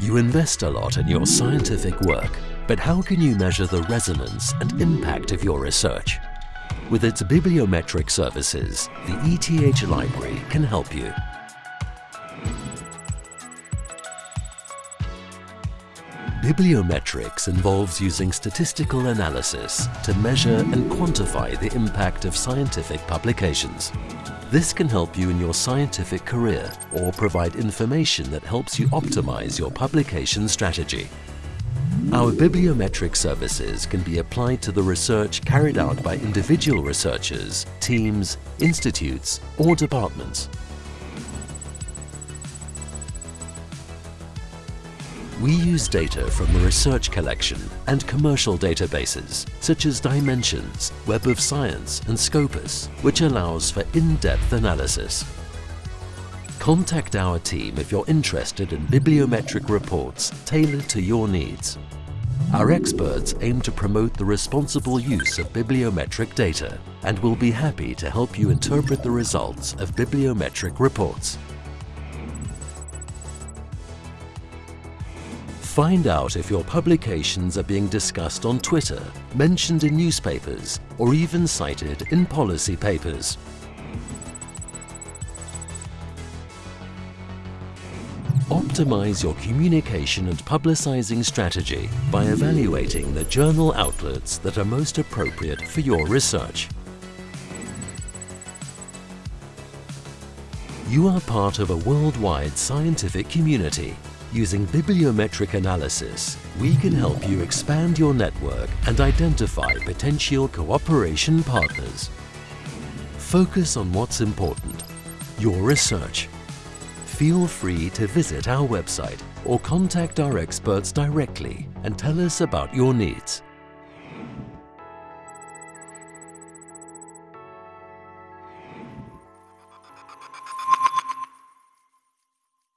You invest a lot in your scientific work, but how can you measure the resonance and impact of your research? With its bibliometric services, the ETH Library can help you. Bibliometrics involves using statistical analysis to measure and quantify the impact of scientific publications. This can help you in your scientific career or provide information that helps you optimize your publication strategy. Our bibliometric services can be applied to the research carried out by individual researchers, teams, institutes or departments. We use data from the research collection and commercial databases such as Dimensions, Web of Science and Scopus, which allows for in-depth analysis. Contact our team if you're interested in bibliometric reports tailored to your needs. Our experts aim to promote the responsible use of bibliometric data and will be happy to help you interpret the results of bibliometric reports. Find out if your publications are being discussed on Twitter, mentioned in newspapers, or even cited in policy papers. Optimize your communication and publicizing strategy by evaluating the journal outlets that are most appropriate for your research. You are part of a worldwide scientific community Using bibliometric analysis, we can help you expand your network and identify potential cooperation partners. Focus on what's important, your research. Feel free to visit our website or contact our experts directly and tell us about your needs.